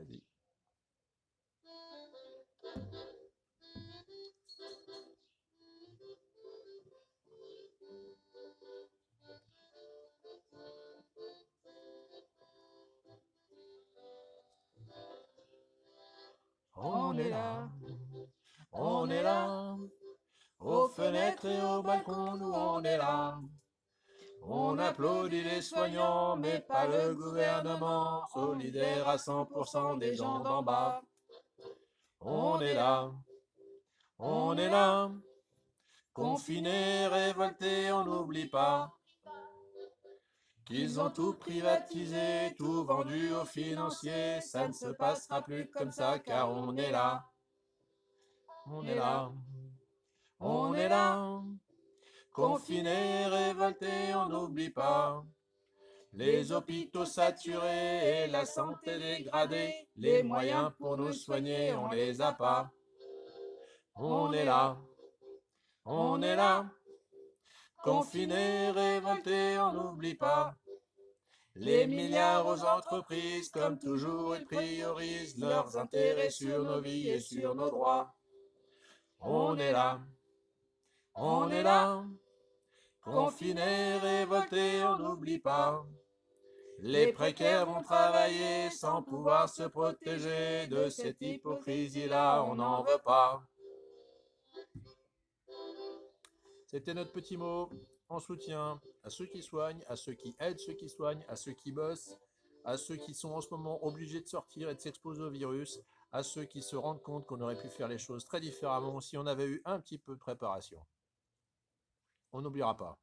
Vas-y. On est là, on est là, aux fenêtres et au balcon, nous on est là. On applaudit les soignants, mais pas le gouvernement, solidaire à 100% des gens d'en bas. On est là, on est là, confinés, révoltés, on n'oublie pas qu'ils ont tout privatisé, tout vendu aux financiers, ça ne se passera plus comme ça car on est là. On est là, on est là, confinés, révoltés, on n'oublie pas. Les hôpitaux saturés et la santé dégradée, les moyens pour nous soigner, on les a pas. On est là, on est là, confinés, révoltés, on n'oublie pas. Les milliards aux entreprises, comme toujours, ils priorisent leurs intérêts sur nos vies et sur nos droits. On est là, on est là, confinés, révoltés, on n'oublie pas. Les précaires vont travailler sans pouvoir se protéger de cette hypocrisie-là, on n'en veut pas. C'était notre petit mot en soutien à ceux qui soignent, à ceux qui aident ceux qui soignent, à ceux qui bossent, à ceux qui sont en ce moment obligés de sortir et de s'exposer au virus, à ceux qui se rendent compte qu'on aurait pu faire les choses très différemment si on avait eu un petit peu de préparation. On n'oubliera pas.